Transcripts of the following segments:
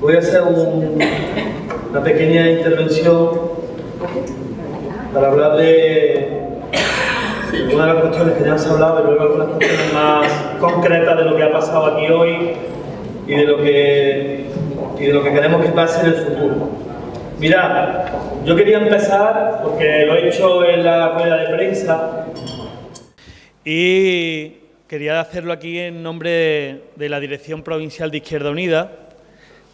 Voy a hacer un- una pequeña intervención para hablar de una de las cuestiones que ya se ha hablado y luego algunas cuestiones más concretas de lo que ha pasado aquí hoy y de lo que, y de lo que queremos que pase en el futuro. Mirad, yo quería empezar, porque lo he hecho en la rueda de prensa, y quería hacerlo aquí en nombre de la Dirección Provincial de Izquierda Unida,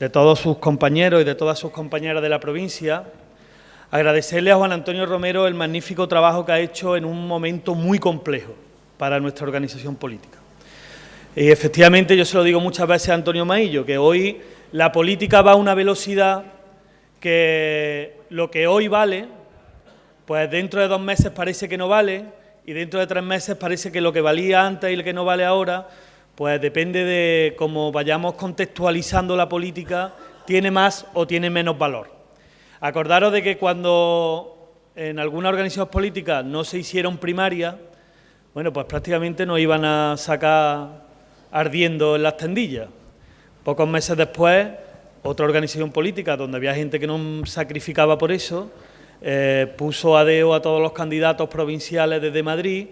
de todos sus compañeros y de todas sus compañeras de la provincia, agradecerle a Juan Antonio Romero el magnífico trabajo que ha hecho en un momento muy complejo para nuestra organización política. Y efectivamente, yo se lo digo muchas veces a Antonio Maillo, que hoy la política va a una velocidad que lo que hoy vale, pues dentro de dos meses parece que no vale, y dentro de tres meses parece que lo que valía antes y lo que no vale ahora, pues depende de cómo vayamos contextualizando la política, tiene más o tiene menos valor. Acordaros de que cuando en algunas organizaciones políticas no se hicieron primarias, bueno, pues prácticamente nos iban a sacar ardiendo en las tendillas. Pocos meses después, otra organización política donde había gente que no sacrificaba por eso, eh, puso a deo a todos los candidatos provinciales desde Madrid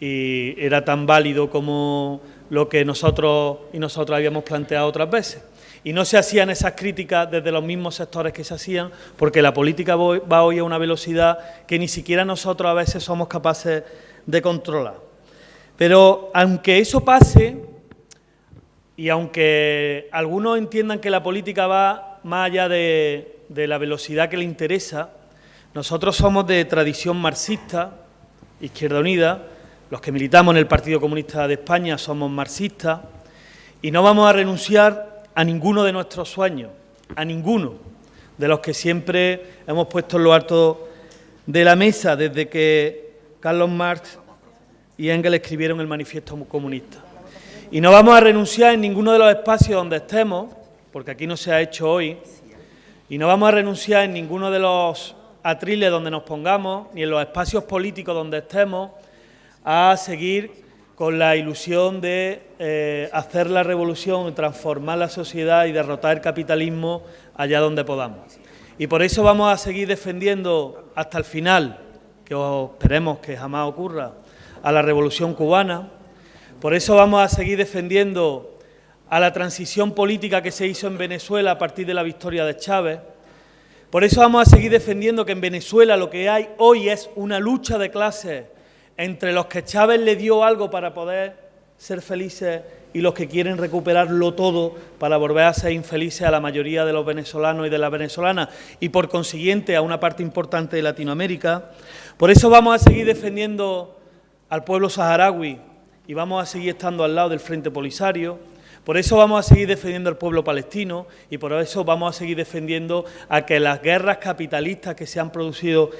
y era tan válido como lo que nosotros y nosotros habíamos planteado otras veces. Y no se hacían esas críticas desde los mismos sectores que se hacían, porque la política va hoy a una velocidad que ni siquiera nosotros a veces somos capaces de controlar. Pero aunque eso pase, y aunque algunos entiendan que la política va más allá de, de la velocidad que le interesa, nosotros somos de tradición marxista, Izquierda Unida, los que militamos en el Partido Comunista de España somos marxistas y no vamos a renunciar a ninguno de nuestros sueños, a ninguno de los que siempre hemos puesto en lo alto de la mesa desde que Carlos Marx y Engels escribieron el Manifiesto Comunista. Y no vamos a renunciar en ninguno de los espacios donde estemos, porque aquí no se ha hecho hoy, y no vamos a renunciar en ninguno de los atriles donde nos pongamos, ni en los espacios políticos donde estemos, a seguir con la ilusión de eh, hacer la revolución, transformar la sociedad y derrotar el capitalismo allá donde podamos. Y por eso vamos a seguir defendiendo hasta el final, que esperemos que jamás ocurra, a la revolución cubana. Por eso vamos a seguir defendiendo a la transición política que se hizo en Venezuela a partir de la victoria de Chávez. Por eso vamos a seguir defendiendo que en Venezuela lo que hay hoy es una lucha de clases entre los que Chávez le dio algo para poder ser felices y los que quieren recuperarlo todo para volver a ser infelices a la mayoría de los venezolanos y de las venezolanas y por consiguiente a una parte importante de Latinoamérica. Por eso vamos a seguir defendiendo al pueblo saharaui y vamos a seguir estando al lado del Frente Polisario. Por eso vamos a seguir defendiendo al pueblo palestino y por eso vamos a seguir defendiendo a que las guerras capitalistas que se han producido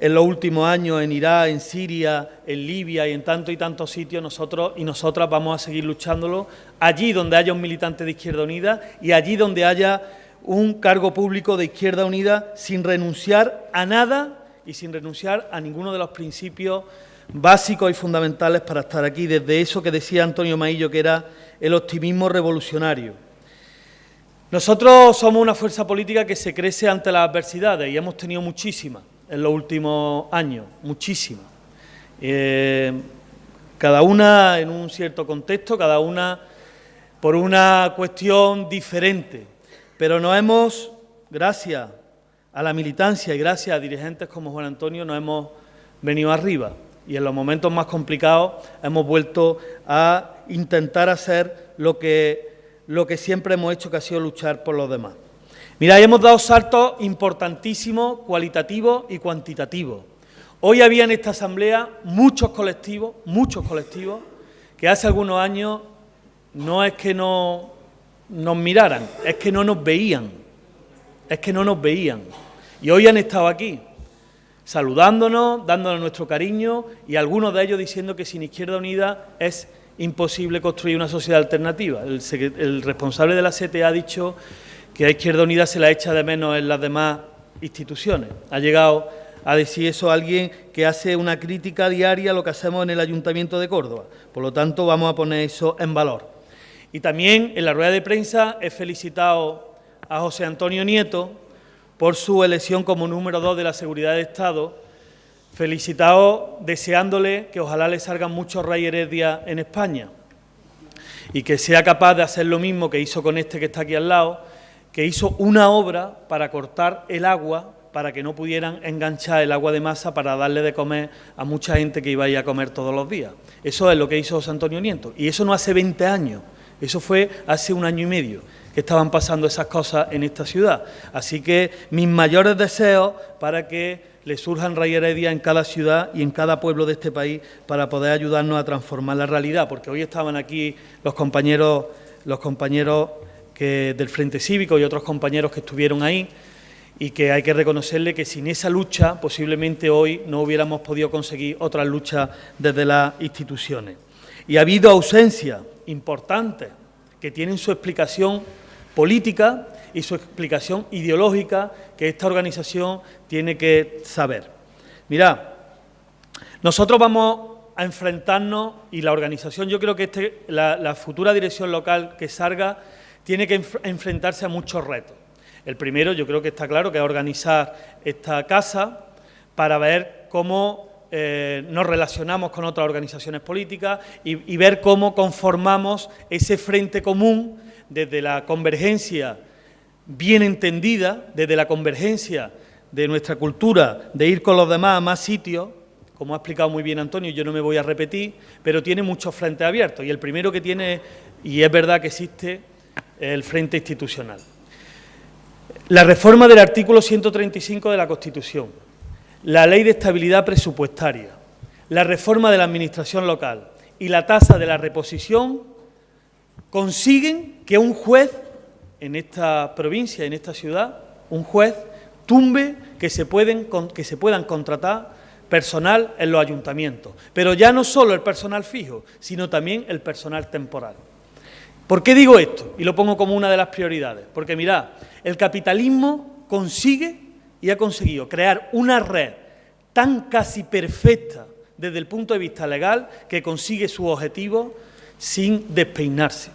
en los últimos años en Irak, en Siria, en Libia y en tantos y tantos sitios, nosotros y nosotras vamos a seguir luchándolo allí donde haya un militante de Izquierda Unida y allí donde haya un cargo público de Izquierda Unida sin renunciar a nada y sin renunciar a ninguno de los principios básicos y fundamentales para estar aquí, desde eso que decía Antonio Maillo, que era el optimismo revolucionario. Nosotros somos una fuerza política que se crece ante las adversidades y hemos tenido muchísimas en los últimos años, muchísimas. Eh, cada una en un cierto contexto, cada una por una cuestión diferente, pero nos hemos, gracias a la militancia y gracias a dirigentes como Juan Antonio, nos hemos venido arriba y en los momentos más complicados hemos vuelto a intentar hacer lo que, lo que siempre hemos hecho, que ha sido luchar por los demás. Mira, hemos dado saltos importantísimos, cualitativos y cuantitativos. Hoy había en esta asamblea muchos colectivos, muchos colectivos, que hace algunos años no es que no nos miraran, es que no nos veían, es que no nos veían. Y hoy han estado aquí, saludándonos, dándonos nuestro cariño y algunos de ellos diciendo que sin Izquierda Unida es imposible construir una sociedad alternativa. El, responsable de la CTA ha dicho que a Izquierda Unida se la echa de menos en las demás instituciones. Ha llegado a decir eso alguien que hace una crítica diaria a lo que hacemos en el Ayuntamiento de Córdoba. Por lo tanto, vamos a poner eso en valor. Y también en la rueda de prensa he felicitado a José Antonio Nieto por su elección como número dos de la Seguridad de Estado, felicitado deseándole que ojalá le salgan muchos Rey Heredia en España y que sea capaz de hacer lo mismo que hizo con este que está aquí al lado, que hizo una obra para cortar el agua para que no pudieran enganchar el agua de masa para darle de comer a mucha gente que iba a ir a comer todos los días. Eso es lo que hizo José Antonio Nieto. Y eso no hace 20 años, eso fue hace un año y medio que estaban pasando esas cosas en esta ciudad. Así que mis mayores deseos para que le surjan Rey Heredia en cada ciudad y en cada pueblo de este país para poder ayudarnos a transformar la realidad, porque hoy estaban aquí los compañeros, los compañeros que, del Frente Cívico y otros compañeros que estuvieron ahí, y que hay que reconocerle que sin esa lucha posiblemente hoy no hubiéramos podido conseguir otras luchas desde las instituciones. Y ha habido ausencias importantes que tienen su explicación política y su explicación ideológica que esta organización tiene que saber. Mirad, nosotros vamos a enfrentarnos, y la organización, yo creo que este, la, la futura dirección local que salga, tiene que enfrentarse a muchos retos. El primero, yo creo que está claro, que es organizar esta casa para ver cómo eh, nos relacionamos con otras organizaciones políticas y, ver cómo conformamos ese frente común desde la convergencia bien entendida, desde la convergencia de nuestra cultura, de ir con los demás a más sitios, como ha explicado muy bien Antonio, yo no me voy a repetir, pero tiene muchos frentes abiertos y el primero que tiene, y es verdad que existe, el frente institucional. La reforma del artículo 135 de la Constitución, la ley de estabilidad presupuestaria, la reforma de la administración local y la tasa de la reposición consiguen que un juez en esta provincia, en esta ciudad, un juez tumbe que se, pueden, que se puedan contratar personal en los ayuntamientos, pero ya no solo el personal fijo, sino también el personal temporal. ¿Por qué digo esto? Y lo pongo como una de las prioridades. Porque mirad, el capitalismo consigue y ha conseguido crear una red tan casi perfecta desde el punto de vista legal que consigue su objetivo sin despeinarse,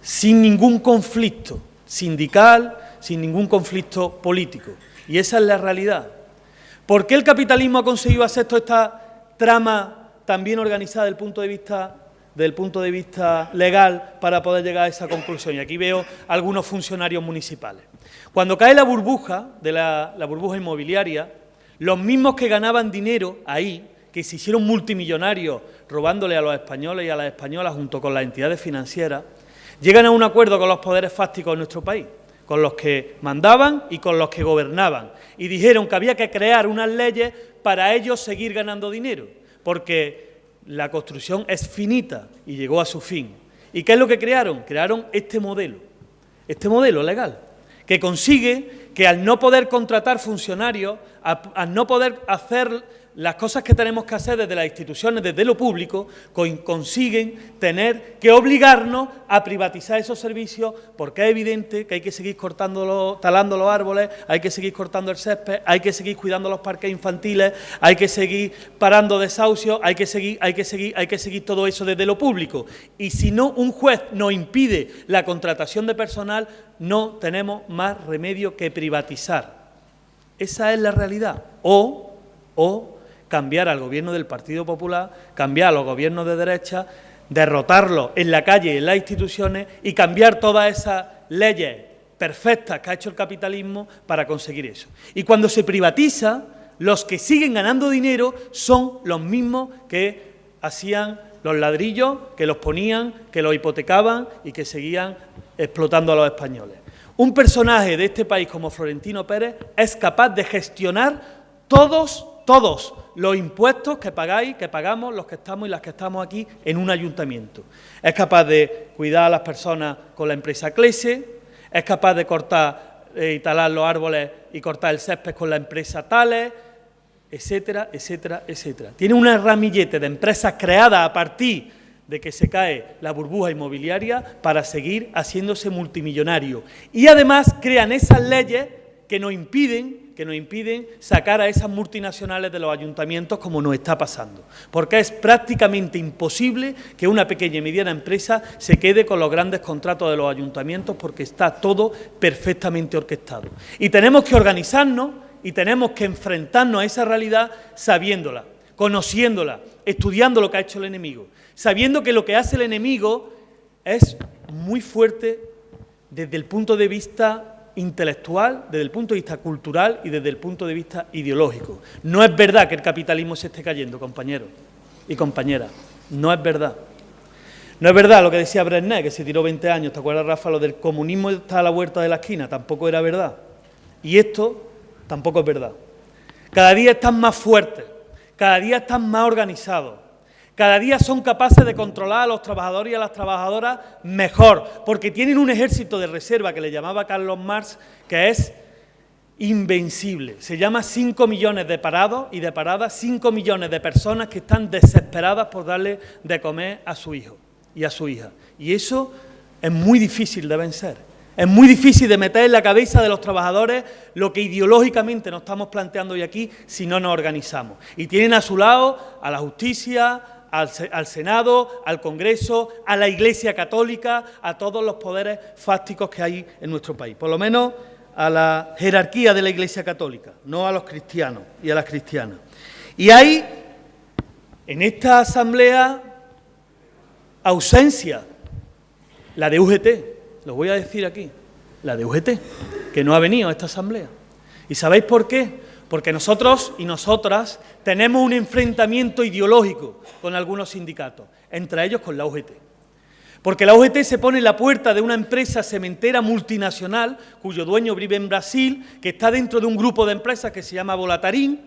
sin ningún conflicto sindical, sin ningún conflicto político. Y esa es la realidad. ¿Por qué el capitalismo ha conseguido hacer toda esta trama tan bien organizada desde el punto de vista desde el punto de vista legal para poder llegar a esa conclusión. Y aquí veo algunos funcionarios municipales. Cuando cae la burbuja, de la, burbuja inmobiliaria, los mismos que ganaban dinero ahí, que se hicieron multimillonarios robándole a los españoles y a las españolas junto con las entidades financieras, llegan a un acuerdo con los poderes fácticos de nuestro país, con los que mandaban y con los que gobernaban, y dijeron que había que crear unas leyes para ellos seguir ganando dinero, porque la construcción es finita y llegó a su fin. ¿Y qué es lo que crearon? Crearon este modelo, este modelo legal, que consigue que al no poder contratar funcionarios, al no poder hacer las cosas que tenemos que hacer desde las instituciones, desde lo público, consiguen tener que obligarnos a privatizar esos servicios porque es evidente que hay que seguir cortando talando los árboles, hay que seguir cortando el césped, hay que seguir cuidando los parques infantiles, hay que seguir parando desahucios, hay que seguir, hay que seguir, hay que seguir todo eso desde lo público. Y si no un juez nos impide la contratación de personal, no tenemos más remedio que privatizar. Esa es la realidad. O, o cambiar al gobierno del Partido Popular, cambiar a los gobiernos de derecha, derrotarlos en la calle y en las instituciones y cambiar todas esas leyes perfectas que ha hecho el capitalismo para conseguir eso. Y cuando se privatiza, los que siguen ganando dinero son los mismos que hacían los ladrillos, que los ponían, que los hipotecaban y que seguían explotando a los españoles. Un personaje de este país como Florentino Pérez es capaz de gestionar todos, todos los impuestos que pagáis, que pagamos los que estamos y las que estamos aquí en un ayuntamiento. Es capaz de cuidar a las personas con la empresa Clese, es capaz de cortar eh, talar los árboles y cortar el césped con la empresa Tales, etcétera, etcétera, etcétera. Tiene una ramillete de empresas creadas a partir de que se cae la burbuja inmobiliaria para seguir haciéndose multimillonario. Y además crean esas leyes que nos impiden que nos impiden sacar a esas multinacionales de los ayuntamientos como nos está pasando. Porque es prácticamente imposible que una pequeña y mediana empresa se quede con los grandes contratos de los ayuntamientos porque está todo perfectamente orquestado. Y tenemos que organizarnos y tenemos que enfrentarnos a esa realidad sabiéndola, conociéndola, estudiando lo que ha hecho el enemigo, sabiendo que lo que hace el enemigo es muy fuerte desde el punto de vista intelectual, desde el punto de vista cultural y desde el punto de vista ideológico. No es verdad que el capitalismo se esté cayendo, compañeros y compañeras. No es verdad. No es verdad lo que decía Brené, que se tiró 20 años. ¿Te acuerdas, Rafa? Lo del comunismo está a la vuelta de la esquina. Tampoco era verdad. Y esto tampoco es verdad. Cada día están más fuertes, cada día están más organizados, cada día son capaces de controlar a los trabajadores y a las trabajadoras mejor, porque tienen un ejército de reserva que le llamaba Carlos Marx, que es invencible. Se llama 5 millones de parados y de paradas, 5 millones de personas que están desesperadas por darle de comer a su hijo y a su hija. Y eso es muy difícil de vencer. Es muy difícil de meter en la cabeza de los trabajadores lo que ideológicamente nos estamos planteando hoy aquí si no nos organizamos. Y tienen a su lado a la justicia, al, Senado, al Congreso, a la Iglesia Católica, a todos los poderes fácticos que hay en nuestro país, por lo menos a la jerarquía de la Iglesia Católica, no a los cristianos y a las cristianas. Y hay en esta asamblea ausencia, la de UGT, lo voy a decir aquí, la de UGT, que no ha venido a esta asamblea. ¿Y sabéis por qué? Porque nosotros y nosotras tenemos un enfrentamiento ideológico con algunos sindicatos, entre ellos con la UGT. Porque la UGT se pone en la puerta de una empresa cementera multinacional, cuyo dueño vive en Brasil, que está dentro de un grupo de empresas que se llama Volatarín,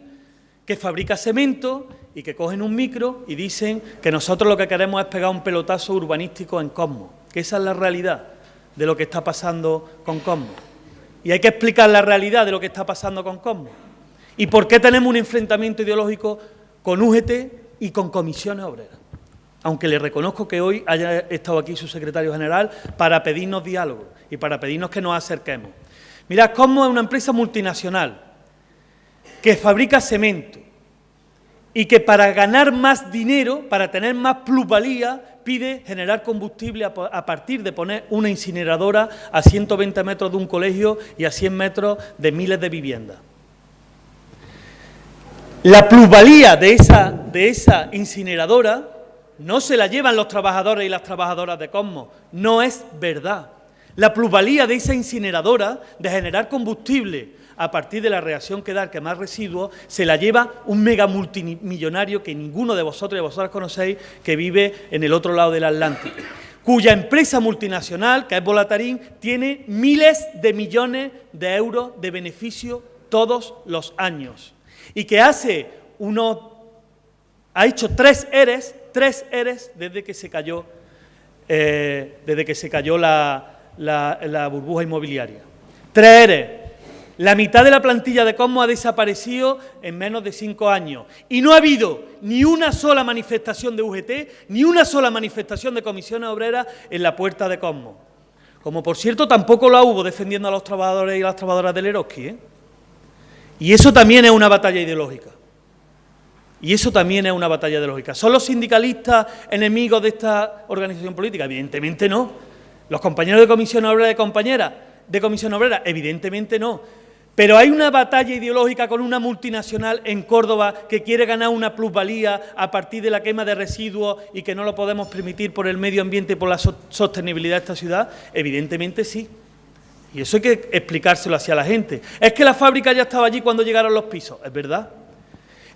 que fabrica cemento y que cogen un micro y dicen que nosotros lo que queremos es pegar un pelotazo urbanístico en Cosmo, que esa es la realidad de lo que está pasando con Cosmo. Y hay que explicar la realidad de lo que está pasando con Cosmo. ¿Y por qué tenemos un enfrentamiento ideológico con UGT y con comisiones obreras? Aunque le reconozco que hoy haya estado aquí su secretario general para pedirnos diálogo y para pedirnos que nos acerquemos. Mirad, cómo es una empresa multinacional que fabrica cemento y que para ganar más dinero, para tener más plusvalía, pide generar combustible a partir de poner una incineradora a 120 metros de un colegio y a 100 metros de miles de viviendas. La plusvalía de esa, de esa incineradora no se la llevan los trabajadores y las trabajadoras de Cosmos, no es verdad. La plusvalía de esa incineradora, de generar combustible a partir de la reacción que da que más residuos, se la lleva un mega multimillonario que ninguno de vosotros y vosotras conocéis, que vive en el otro lado del Atlántico, cuya empresa multinacional, que es Volatarín, tiene miles de millones de euros de beneficio todos los años y que hace uno, ha hecho tres eres, tres eres desde que se cayó, eh, desde que se cayó la, la, burbuja inmobiliaria. Tres eres. La mitad de la plantilla de Cosmo ha desaparecido en menos de cinco años. Y no ha habido ni una sola manifestación de UGT, ni una sola manifestación de comisiones obreras en la puerta de Cosmo. Como por cierto tampoco la hubo defendiendo a los trabajadores y las trabajadoras del Eroski. ¿eh? Y eso también es una batalla ideológica. Y eso también es una batalla ideológica. ¿Son los sindicalistas enemigos de esta organización política? Evidentemente no. ¿Los compañeros de Comisión Obrera de compañeras de Comisión Obrera? Evidentemente no. Pero hay una batalla ideológica con una multinacional en Córdoba que quiere ganar una plusvalía a partir de la quema de residuos y que no lo podemos permitir por el medio ambiente y por la sostenibilidad de esta ciudad. Evidentemente sí. Y eso hay que explicárselo hacia la gente. Es que la fábrica ya estaba allí cuando llegaron los pisos, es verdad.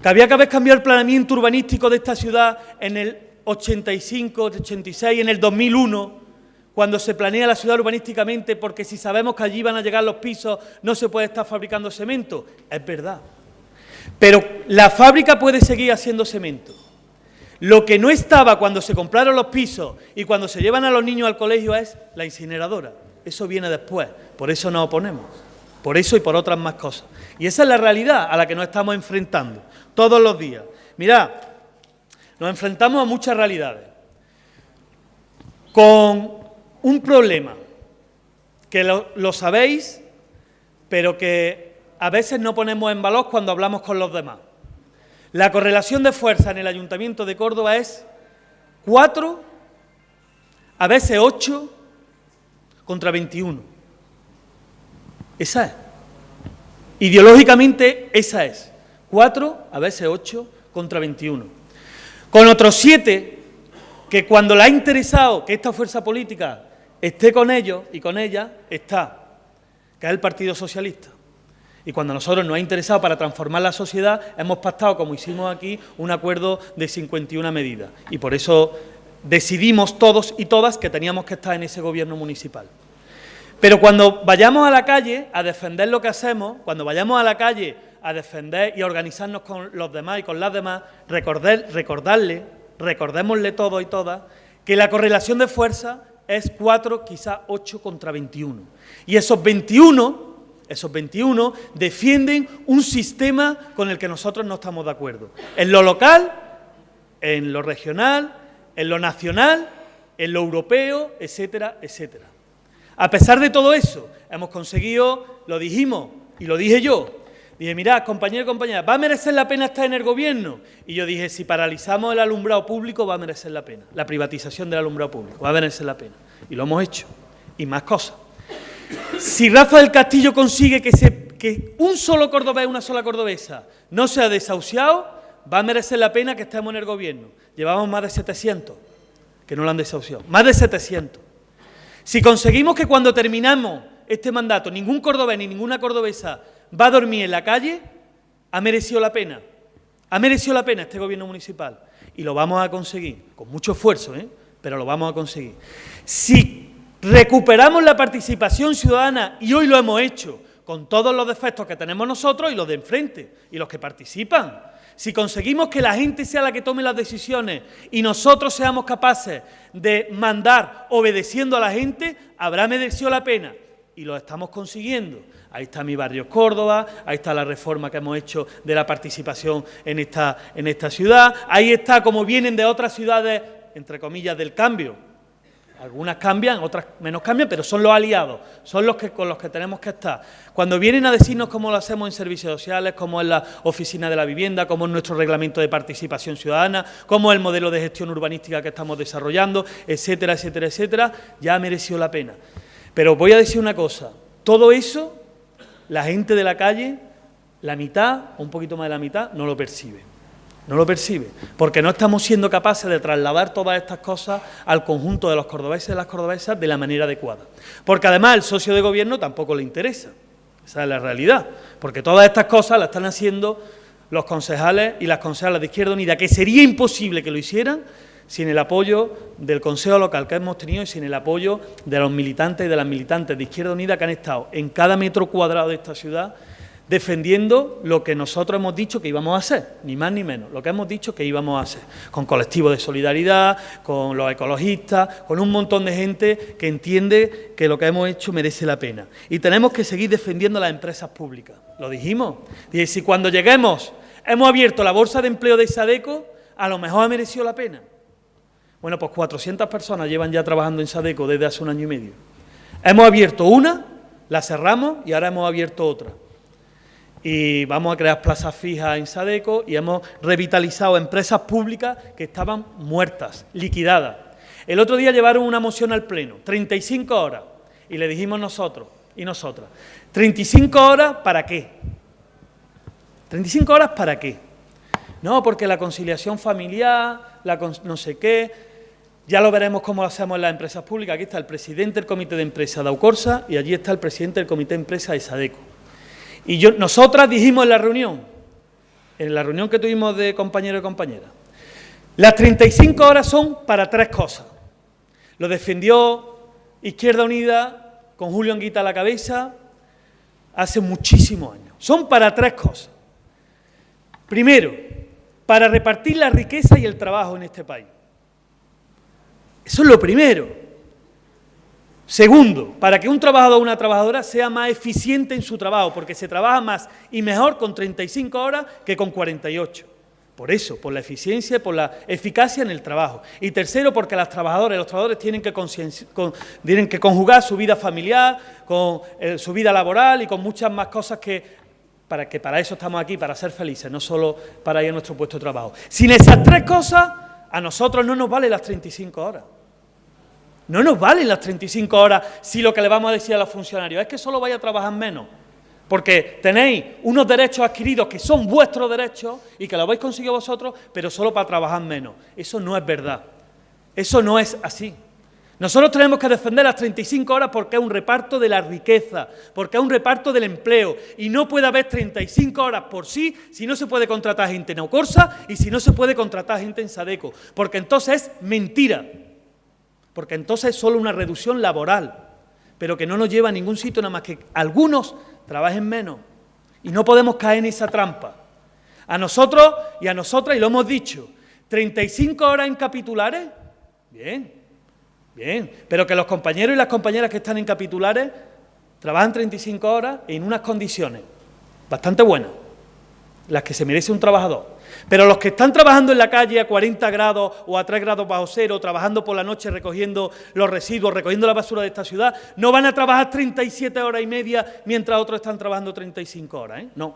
Que había que haber cambiado el planeamiento urbanístico de esta ciudad en el 85, 86, en el 2001, cuando se planea la ciudad urbanísticamente, porque si sabemos que allí van a llegar los pisos, no se puede estar fabricando cemento. Es verdad. Pero la fábrica puede seguir haciendo cemento. Lo que no estaba cuando se compraron los pisos y cuando se llevan a los niños al colegio es la incineradora. Eso viene después, por eso nos oponemos, por eso y por otras más cosas. Y esa es la realidad a la que nos estamos enfrentando todos los días. Mirad, nos enfrentamos a muchas realidades, con un problema que lo, sabéis, pero que a veces no ponemos en valor cuando hablamos con los demás. La correlación de fuerza en el Ayuntamiento de Córdoba es 4, a veces 8 contra 21. Esa es. Ideológicamente esa es. 4, a veces 8 contra 21. Con otros 7 que cuando le ha interesado que esta fuerza política esté con ellos y con ella, está, que es el Partido Socialista. Y cuando a nosotros nos ha interesado para transformar la sociedad, hemos pactado, como hicimos aquí, un acuerdo de 51 medidas. Y por eso decidimos todos y todas que teníamos que estar en ese gobierno municipal. Pero cuando vayamos a la calle a defender lo que hacemos, cuando vayamos a la calle a defender y organizarnos con los demás y con las demás, recordarle, recordémosle todos y todas, que la correlación de fuerza es 4, quizá 8 contra 21. Y esos 21, esos 21 defienden un sistema con el que nosotros no estamos de acuerdo. En lo local, en lo regional, en lo nacional, en lo europeo, etcétera, etcétera. A pesar de todo eso, hemos conseguido, lo dijimos y lo dije yo, dije, mirad, compañero y compañera, ¿va a merecer la pena estar en el gobierno? Y yo dije, si paralizamos el alumbrado público, va a merecer la pena, la privatización del alumbrado público, va a merecer la pena. Y lo hemos hecho, y más cosas. Si Rafa del Castillo consigue que, se, que un solo cordobés, una sola cordobesa, no sea desahuciado, va a merecer la pena que estemos en el gobierno. Llevamos más de 700 que no lo han desahuciado, más de 700. Si conseguimos que cuando terminamos este mandato ningún cordobés ni ninguna cordobesa va a dormir en la calle, ha merecido la pena. Ha merecido la pena este gobierno municipal. Y lo vamos a conseguir, con mucho esfuerzo, ¿eh? pero lo vamos a conseguir. Si recuperamos la participación ciudadana, y hoy lo hemos hecho, con todos los defectos que tenemos nosotros y los de enfrente, y los que participan, si conseguimos que la gente sea la que tome las decisiones y nosotros seamos capaces de mandar obedeciendo a la gente, habrá merecido la pena. Y lo estamos consiguiendo. Ahí está mi barrio Córdoba, ahí está la reforma que hemos hecho de la participación en esta, en esta ciudad, ahí está como vienen de otras ciudades, entre comillas, del cambio, algunas cambian, otras menos cambian, pero son los aliados, son los que con los que tenemos que estar. Cuando vienen a decirnos cómo lo hacemos en servicios sociales, cómo es la oficina de la vivienda, cómo es nuestro reglamento de participación ciudadana, cómo el modelo de gestión urbanística que estamos desarrollando, etcétera, etcétera, etcétera, ya ha merecido la pena. Pero voy a decir una cosa, todo eso, la gente de la calle, la mitad, o un poquito más de la mitad, no lo percibe no lo percibe, porque no estamos siendo capaces de trasladar todas estas cosas al conjunto de los cordobeses y las cordobesas de la manera adecuada. Porque además el socio de gobierno tampoco le interesa, esa es la realidad, porque todas estas cosas las están haciendo los concejales y las concejales de Izquierda Unida, que sería imposible que lo hicieran sin el apoyo del Consejo Local que hemos tenido y sin el apoyo de los militantes y de las militantes de Izquierda Unida que han estado en cada metro cuadrado de esta ciudad defendiendo lo que nosotros hemos dicho que íbamos a hacer, ni más ni menos, lo que hemos dicho que íbamos a hacer, con colectivos de solidaridad, con los ecologistas, con un montón de gente que entiende que lo que hemos hecho merece la pena. Y tenemos que seguir defendiendo las empresas públicas, lo dijimos. Y si cuando lleguemos hemos abierto la bolsa de empleo de Sadeco, a lo mejor ha merecido la pena. Bueno, pues 400 personas llevan ya trabajando en Sadeco desde hace un año y medio. Hemos abierto una, la cerramos y ahora hemos abierto otra y vamos a crear plazas fijas en Sadeco y hemos revitalizado empresas públicas que estaban muertas, liquidadas. El otro día llevaron una moción al Pleno, 35 horas, y le dijimos nosotros y nosotras, ¿35 horas para qué? ¿35 horas para qué? No, porque la conciliación familiar, la no sé qué, ya lo veremos cómo lo hacemos en las empresas públicas. Aquí está el presidente del comité de empresa de Aucorsa y allí está el presidente del comité de empresa de Sadeco. Y yo, nosotras dijimos en la reunión, en la reunión que tuvimos de compañeros y compañeras, las 35 horas son para tres cosas. Lo defendió Izquierda Unida con Julio Anguita a la cabeza hace muchísimos años. Son para tres cosas. Primero, para repartir la riqueza y el trabajo en este país. Eso es lo primero. Segundo, para que un trabajador o una trabajadora sea más eficiente en su trabajo, porque se trabaja más y mejor con 35 horas que con 48. Por eso, por la eficiencia y por la eficacia en el trabajo. Y tercero, porque las trabajadoras y los trabajadores tienen que, que conjugar su vida familiar con eh, su vida laboral y con muchas más cosas que para que para eso estamos aquí, para ser felices, no solo para ir a nuestro puesto de trabajo. Sin esas tres cosas, a nosotros no nos valen las 35 horas. No nos valen las 35 horas si lo que le vamos a decir a los funcionarios es que solo vaya a trabajar menos. Porque tenéis unos derechos adquiridos que son vuestros derechos y que lo habéis conseguido vosotros, pero solo para trabajar menos. Eso no es verdad. Eso no es así. Nosotros tenemos que defender las 35 horas porque es un reparto de la riqueza, porque es un reparto del empleo. Y no puede haber 35 horas por sí si no se puede contratar gente en Ocorsa y si no se puede contratar gente en Sadeco. Porque entonces es mentira. Porque entonces es solo una reducción laboral, pero que no nos lleva a ningún sitio, nada más que algunos trabajen menos. Y no podemos caer en esa trampa. A nosotros y a nosotras, y lo hemos dicho, 35 horas en capitulares, bien, Bien, pero que los compañeros y las compañeras que están en capitulares trabajan 35 horas en unas condiciones bastante buenas, las que se merece un trabajador. Pero los que están trabajando en la calle a 40 grados o a 3 grados bajo cero, trabajando por la noche recogiendo los residuos, recogiendo la basura de esta ciudad, no van a trabajar 37 horas y media mientras otros están trabajando 35 horas, ¿eh? No.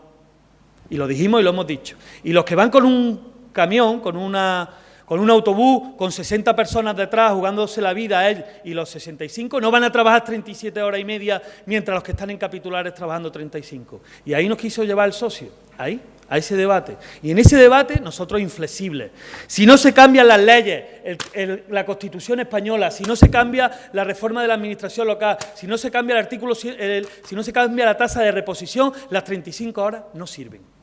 Y lo dijimos y lo hemos dicho. Y los que van con un camión, con una con un autobús con 60 personas detrás jugándose la vida a él y los 65, no van a trabajar 37 horas y media mientras los que están en capitulares trabajando 35. Y ahí nos quiso llevar el socio, ahí, a ese debate. Y en ese debate nosotros inflexibles. Si no se cambian las leyes, la Constitución española, si no se cambia la reforma de la administración local, si no se cambia el artículo, si no se cambia la tasa de reposición, las 35 horas no sirven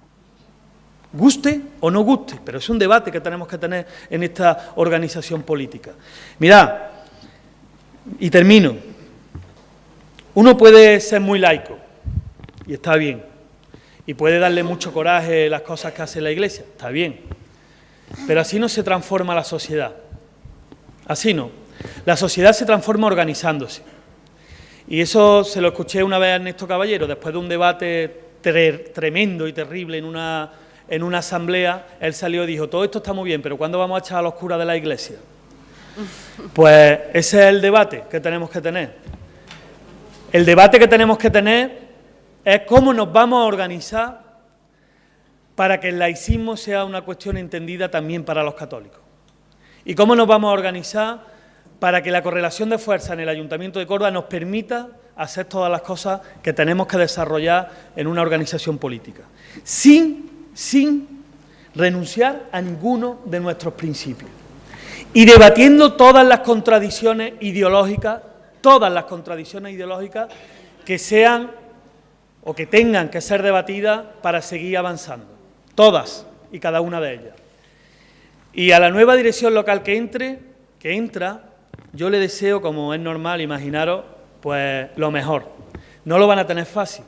guste o no guste, pero es un debate que tenemos que tener en esta organización política. Mirad, y termino, uno puede ser muy laico, y está bien, y puede darle mucho coraje las cosas que hace la Iglesia, está bien, pero así no se transforma la sociedad, así no. La sociedad se transforma organizándose. Y eso se lo escuché una vez a Ernesto Caballero, después de un debate tremendo y terrible en una en una asamblea, él salió y dijo, todo esto está muy bien, pero ¿cuándo vamos a echar a los curas de la iglesia? Pues ese es el debate que tenemos que tener. El debate que tenemos que tener es cómo nos vamos a organizar para que el laicismo sea una cuestión entendida también para los católicos. Y cómo nos vamos a organizar para que la correlación de fuerza en el Ayuntamiento de Córdoba nos permita hacer todas las cosas que tenemos que desarrollar en una organización política, sin sin renunciar a ninguno de nuestros principios. Y debatiendo todas las contradicciones ideológicas, todas las contradicciones ideológicas que sean o que tengan que ser debatidas para seguir avanzando. Todas y cada una de ellas. Y a la nueva dirección local que entre, que entra, yo le deseo, como es normal, imaginaros, pues lo mejor. No lo van a tener fácil,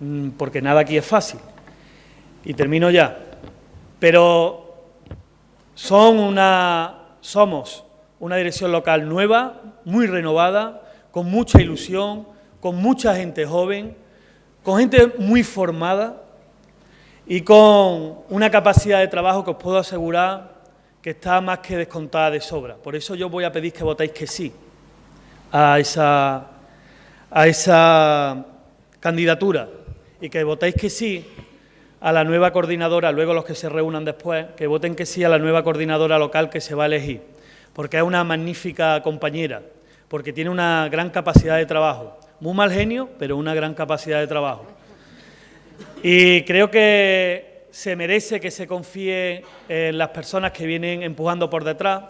mm, porque nada aquí es fácil y termino ya, pero son una, somos una dirección local nueva, muy renovada, con mucha ilusión, con mucha gente joven, con gente muy formada y con una capacidad de trabajo que os puedo asegurar que está más que descontada de sobra. Por eso yo voy a pedir que votéis que sí a esa, a esa candidatura y que votéis que sí a la nueva coordinadora, luego los que se reúnan después, que voten que sí a la nueva coordinadora local que se va a elegir, porque es una magnífica compañera, porque tiene una gran capacidad de trabajo, muy mal genio, pero una gran capacidad de trabajo. Y creo que se merece que se confíe en las personas que vienen empujando por detrás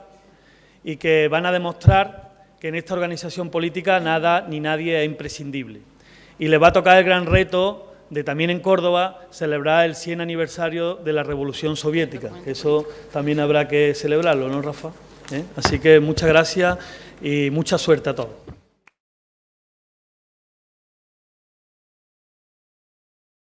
y que van a demostrar que en esta organización política nada ni nadie es imprescindible. Y le va a tocar el gran reto de también en Córdoba celebrar el 100 aniversario de la Revolución Soviética. Eso también habrá que celebrarlo, ¿no, Rafa? ¿Eh? Así que muchas gracias y mucha suerte a todos.